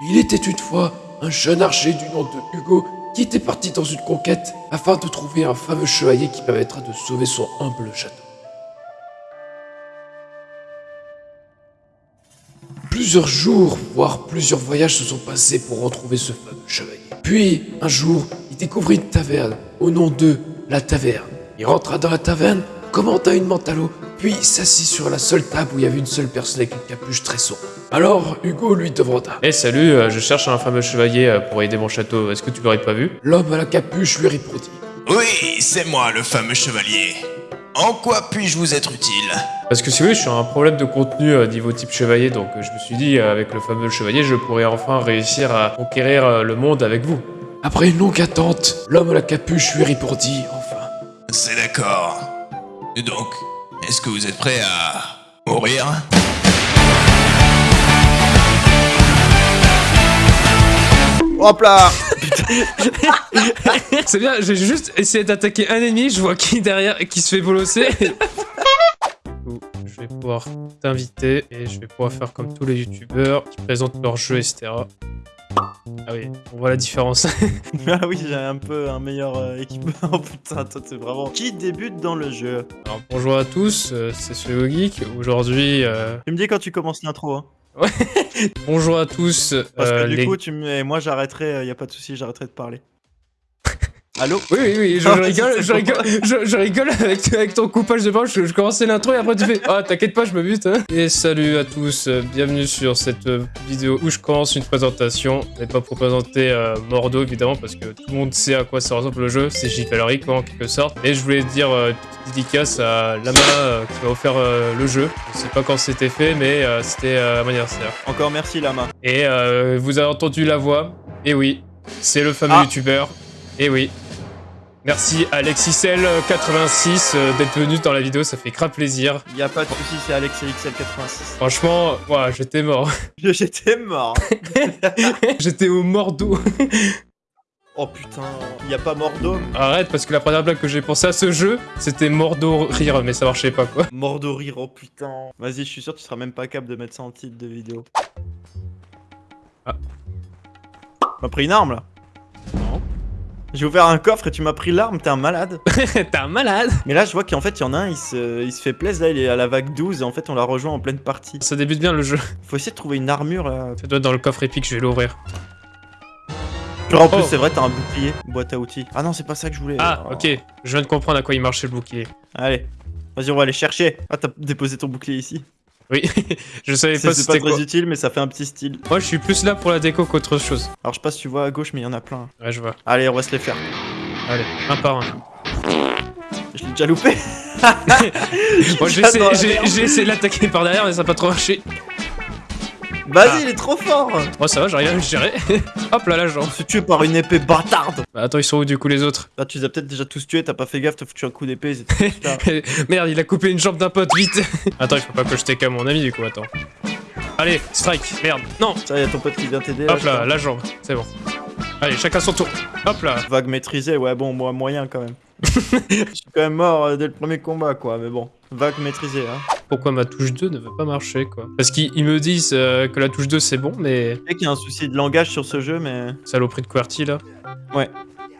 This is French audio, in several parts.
Il était une fois un jeune archer du nom de Hugo qui était parti dans une conquête afin de trouver un fameux chevalier qui permettra de sauver son humble château. Plusieurs jours, voire plusieurs voyages se sont passés pour retrouver ce fameux chevalier. Puis, un jour, il découvrit une taverne au nom de la taverne. Il rentra dans la taverne, commanda une menthe à l'eau, puis s'assit sur la seule table où il y avait une seule personne avec une capuche très sombre. Alors, Hugo lui demanda. Eh salut, euh, je cherche un fameux chevalier euh, pour aider mon château, est-ce que tu l'aurais pas vu? L'homme à la capuche lui répondit. Oui, c'est moi le fameux chevalier. En quoi puis-je vous être utile? Parce que si vous voulez, je suis un problème de contenu euh, niveau type chevalier, donc euh, je me suis dit, euh, avec le fameux chevalier, je pourrais enfin réussir à conquérir euh, le monde avec vous. Après une longue attente, l'homme à la capuche lui répondit enfin. C'est d'accord. Et donc, est-ce que vous êtes prêt à mourir Hop là C'est bien, j'ai juste essayé d'attaquer un ennemi, je vois qui derrière qui se fait bolosser. Je vais pouvoir t'inviter et je vais pouvoir faire comme tous les youtubeurs qui présentent leur jeu, etc. Ah oui, on voit la différence. Ah oui, j'ai un peu un meilleur euh, équipement. Oh putain, toi t'es vraiment... Qui débute dans le jeu Alors bonjour à tous, euh, c'est Suego Geek. Aujourd'hui, euh, Tu me dis quand tu commences l'intro, hein. bonjour à tous. Parce que euh, du les- coup, tu me... moi j'arrêterai, euh, y a pas de souci, j'arrêterai de parler. Allô Oui, oui, oui, je, Ah, je rigole, c'est je rigole, je, je rigole avec, avec ton coupage de parole, je, je commençais l'intro et après tu fais « Ah, t'inquiète pas, je me bute hein. Et salut à tous, euh, bienvenue sur cette euh, vidéo où je commence une présentation. Je vais pas pour présenter euh, Mordo, évidemment, parce que tout le monde sait à quoi ça ressemble le jeu, c'est J. Valerie, quoi, en quelque sorte. Et je voulais dire euh, une petite dédicace à Lama euh, qui m'a offert euh, le jeu. Je sais pas quand c'était fait, mais euh, c'était euh, à mon anniversaire. Encore merci Lama. Et euh, vous avez entendu la voix. Et oui, c'est le fameux Ah. youtubeur. Et oui. Merci AlexisL86 euh, d'être venu dans la vidéo, ça fait grave plaisir. Y a pas de souci, c'est Alex XL86. Franchement, ouah, j'étais mort. J'étais mort. j'étais au mordo. Oh putain, y a pas Mordo Arrête, parce que la première blague que j'ai pensé à ce jeu, c'était mordo rire, mais ça marchait pas quoi. Mordo rire, oh putain. Vas-y, je suis sûr que tu seras même pas capable de mettre ça en titre de vidéo. Ah. Tu m'as pris une arme là. J'ai ouvert un coffre et tu m'as pris l'arme, t'es un malade. T'es un malade. Mais là, je vois qu'en fait, il y en a un, il se, il se fait plaisir, là, il est à la vague 12 et en fait, on l'a rejoint en pleine partie. Ça débute bien le jeu. Faut essayer de trouver une armure là. Ça doit être dans le coffre épique, je vais l'ouvrir. Genre, en plus, Oh. c'est vrai, t'as un bouclier, boîte à outils. Ah non, c'est pas ça que je voulais. Ah, ok. Je viens de comprendre à quoi il marchait le bouclier. Allez, vas-y, on va aller chercher. Ah, t'as déposé ton bouclier ici. Oui, je savais pas pas c'était très quoi. utile, mais ça fait un petit style. Moi, je suis plus là pour la déco qu'autre chose. Alors, je sais pas si tu vois à gauche, mais il y en a plein. Ouais, je vois. Allez, on va se les faire. Allez, un par un. Je l'ai déjà loupé. Moi, j'ai essayé, essayé de l'attaquer par derrière, mais ça n'a pas trop marché. Vas-y, Ah. il est trop fort. Moi, ça va, j'arrive à me gérer. Hop là, la jambe. On se fait tuer par une épée bâtarde. Bah, attends, ils sont où du coup les autres? Là, tu les as peut-être déjà tous tués, t'as pas fait gaffe, t'as foutu un coup d'épée. ils étaient tous là. Merde, il a coupé une jambe d'un pote, vite Attends, il faut pas que je take à mon ami du coup, attends. Allez, strike, merde, non Ça, y a ton pote qui vient t'aider. Hop là, crois. la jambe, c'est bon. Allez, chacun son tour. Hop là. Vague maîtrisée, ouais, bon, moi, moyen quand même. Je suis quand même mort euh, dès le premier combat, quoi, mais bon. Vague maîtrisée, hein. Pourquoi ma touche 2 ne veut pas marcher, quoi Parce qu'ils ils me disent euh, que la touche 2 c'est bon, mais... Je sais qu'il y a un souci de langage sur ce jeu, mais. Saloperie de QWERTY, là Ouais.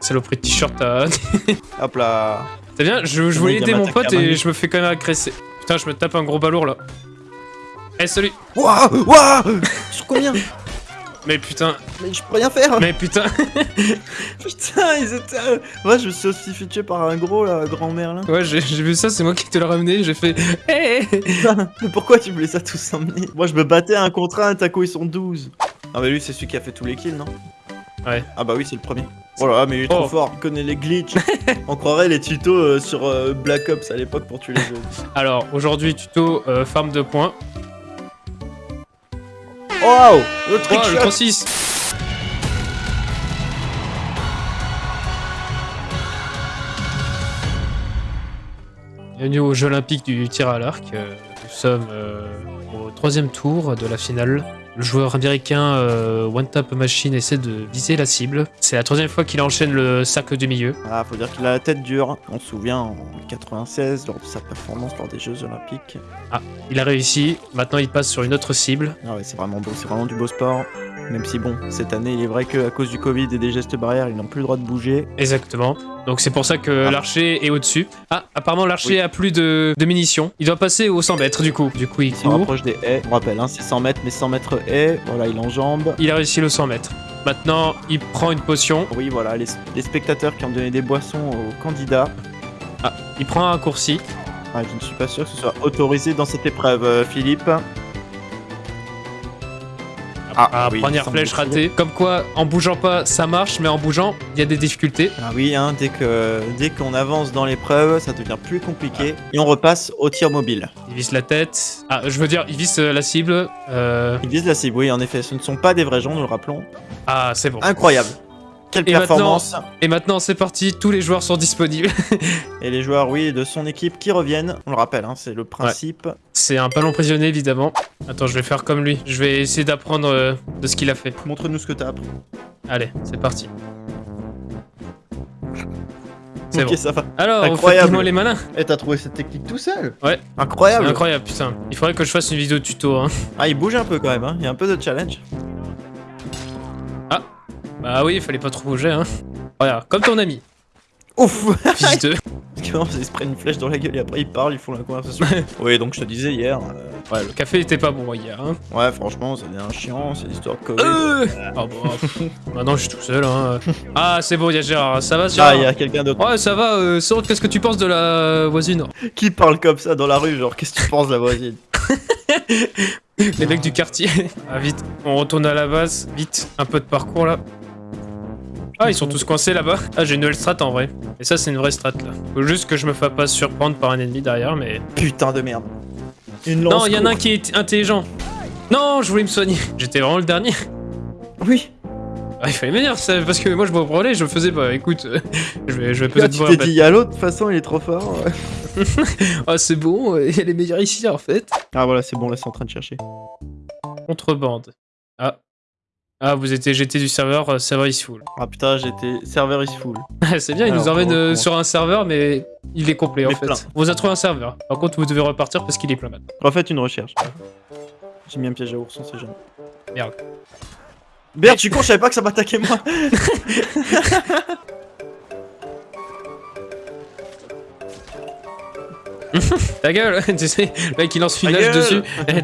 Saloperie de t-shirt à... Hop là. C'est bien, je, voulais aider mon pote et je me fais quand même agresser. Putain, je me tape un gros balourd, là. Eh, salut Wouah Wouah Sur combien? Mais putain, Mais je peux rien faire mais putain Putain, ils étaient. euh, Ouais, je me suis aussi fait tuer par un gros, là, grand merlin. Ouais, j'ai vu ça, c'est moi qui te l'ai ramené, j'ai fait... Eh mais pourquoi tu me les as tous emmenés Moi, je me battais un contre un, Taco, ils sont 12. Ah, mais lui, c'est celui qui a fait tous les kills, non? Ouais. Ah, bah oui, c'est le premier. Oh là là, mais il est trop Oh. fort, il connaît les glitches. On croirait les tutos euh, sur euh, Black Ops à l'époque pour tuer les jeux. Alors, aujourd'hui, tuto euh, farm de points. Oh Le Oh, trick le shot 36 Bienvenue aux Jeux Olympiques du tir à l'arc. Euh, Nous sommes euh, au troisième tour de la finale. Le joueur américain euh, One Tap Machine essaie de viser la cible. C'est la troisième fois qu'il enchaîne le cercle du milieu. Ah, faut dire qu'il a la tête dure. On se souvient en 96, lors de sa performance lors des Jeux Olympiques. Il a réussi, maintenant il passe sur une autre cible. Ah ouais, c'est vraiment beau, c'est vraiment du beau sport. Même si bon, cette année, il est vrai qu'à cause du Covid et des gestes barrières, ils n'ont plus le droit de bouger. Exactement. Donc c'est pour ça que Ah. l'archer est au-dessus. Ah, apparemment l'archer Oui. a plus de, de munitions. Il doit passer aux 100 mètres du coup. Du coup, il Il se rapproche des haies. On rappelle, hein, c'est 100 mètres, mais 100 mètres haies. Voilà, il enjambe. Il a réussi le 100 mètres. Maintenant, il prend une potion. Oui, voilà, les, les spectateurs qui ont donné des boissons aux candidats. Il prend un raccourci. Ah, je ne suis pas sûr que ce soit autorisé dans cette épreuve, euh, Philippe. Ah, oui, première il flèche ratée. Comme quoi, en bougeant pas, ça marche, mais en bougeant, il y a des difficultés. Ah oui, hein, dès que dès qu'on avance dans l'épreuve, ça devient plus compliqué. Et on repasse au tir mobile. Il vise la tête. Ah, je veux dire, il vise euh, la cible. Euh, Ils visent la cible, oui, en effet, ce ne sont pas des vrais gens, nous le rappelons. Ah, c'est bon. Incroyable. Quelle Et performance Et maintenant, c'est parti. Tous les joueurs sont disponibles. Et les joueurs, oui, de son équipe qui reviennent. On le rappelle, hein, c'est le principe. c'est un ballon prisonnier, évidemment. Attends, je vais faire comme lui. Je vais essayer d'apprendre euh, de ce qu'il a fait. Montre-nous ce que t'as appris. Allez, c'est parti. C'est bon. ça va. Alors, Incroyable. faites-moi les malins. Et t'as trouvé cette technique tout seul? C'est Incroyable. incroyable, putain. Il faudrait que je fasse une vidéo tuto, hein. Ah, il bouge un peu quand même, hein. il y a un peu de challenge. Bah oui, il fallait pas trop bouger, hein. Regarde, comme ton ami. Ouf Fils de... Parce se prennent une flèche dans la gueule et après ils parlent, ils font la conversation. oui, donc je te disais hier. euh, Ouais, le café était pas bon hier, hein. ouais, franchement, c'est un chiant, c'est l'histoire de Covid. Euh Ah bah, maintenant je suis tout seul, hein. Ah, c'est bon, il y a Gérard. Ça va, Gérard Ah, il y a quelqu'un d'autre. Ouais, ça va, euh, qu'est-ce que tu penses de la voisine? Qui parle comme ça dans la rue Genre, qu'est-ce que tu penses, la voisine? Les mecs du quartier. Ah, vite, on retourne à la base. Vite, un peu de parcours là. Ah, ils sont tous coincés là-bas. Ah, j'ai une nouvelle strat en vrai. Et ça, c'est une vraie strat là. Faut juste que je me fasse pas surprendre par un ennemi derrière, mais. Putain de merde. Une lance. Non, il y en a un qui est intelligent. Non, je voulais me soigner. J'étais vraiment le dernier. Oui. Ah, il fallait me dire ça, parce que moi je me prenais, je faisais pas. Écoute, euh, je vais, je vais peut-être tu t'es dit, y'a l'autre, de toute façon, il est trop fort. Ah, c'est bon, euh, elle est meilleure ici en fait. Ah, voilà, c'est bon, là, c'est en train de chercher. Contrebande. Ah. Ah, vous êtes jeté du serveur, euh, serveur is full. Ah putain, j'étais. Serveur is full. c'est bien, il Alors, nous emmène euh, sur un serveur, mais il est complet en Mais fait. plein. On vous a trouvé un serveur. Par contre, vous devez repartir parce qu'il est plein maintenant. Refaites une recherche. J'ai mis un piège à ours, on sait jamais. Merde. Merde, je suis con, je savais pas que ça m'attaquait moi. Ta gueule Tu sais, le mec il lance une Ta hache gueule. dessus.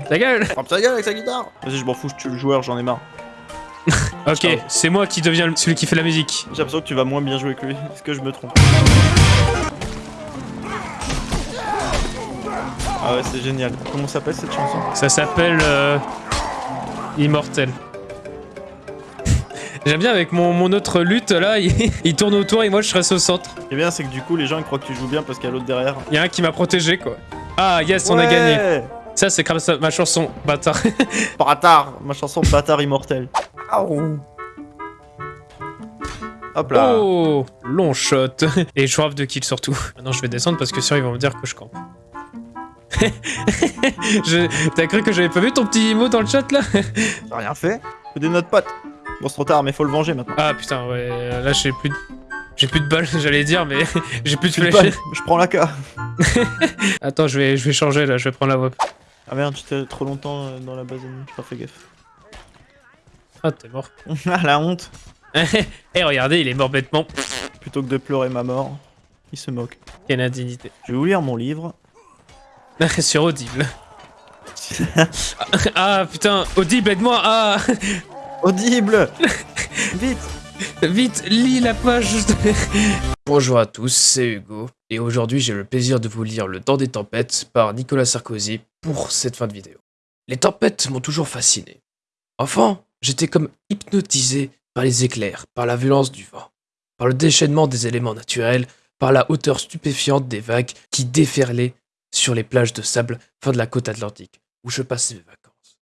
Ta gueule Frappe sa gueule avec sa guitare. Vas-y, je m'en fous, je tue le joueur, j'en ai marre. Ok, c'est moi qui deviens celui qui fait la musique. J'ai l'impression que tu vas moins bien jouer que lui. Est-ce que je me trompe Ah ouais, c'est génial. Comment s'appelle cette chanson? Ça s'appelle euh, Immortel. J'aime bien avec mon, mon autre lutte là, il, il tourne autour et moi je reste au centre. Ce qui est bien, c'est que du coup, les gens ils croient que tu joues bien parce qu'il y a l'autre derrière. Il y a un qui m'a protégé quoi. Ah yes, on a gagné. Ça c'est grâce à ma chanson, bâtard. Bâtard Ma chanson Bâtard immortel. Hop là Oh, long shot. Et je de kill surtout. Maintenant je vais descendre parce que sinon ils vont me dire que je campe. Je- T'as cru que j'avais pas vu ton petit mot dans le chat là? J'ai rien fait. Fais des notes potes. Bon, c'est trop tard, mais faut le venger maintenant. Ah putain ouais, là j'ai plus de... J'ai plus de balles, j'allais dire, mais j'ai plus de flèches. Je prends la K. Attends, je vais, je vais changer là, je vais prendre la voix. Ah merde, j'étais trop longtemps euh, dans la base ennemie, j'ai pas fait gaffe. Ah, t'es mort. Ah la honte Eh, regardez, il est mort bêtement. Plutôt que de pleurer ma mort, il se moque. Quelle indignité. Je vais vous lire mon livre. Sur Audible. Ah putain, Audible, aide-moi Ah Audible Vite Vite, lis la page Bonjour à tous, c'est Hugo, et aujourd'hui j'ai le plaisir de vous lire Le Temps des Tempêtes par Nicolas Sarkozy pour cette fin de vidéo. Les tempêtes m'ont toujours fasciné. Enfant, j'étais comme hypnotisé par les éclairs, par la violence du vent, par le déchaînement des éléments naturels, par la hauteur stupéfiante des vagues qui déferlaient sur les plages de sable fin de la côte atlantique, où je passais mes vacances.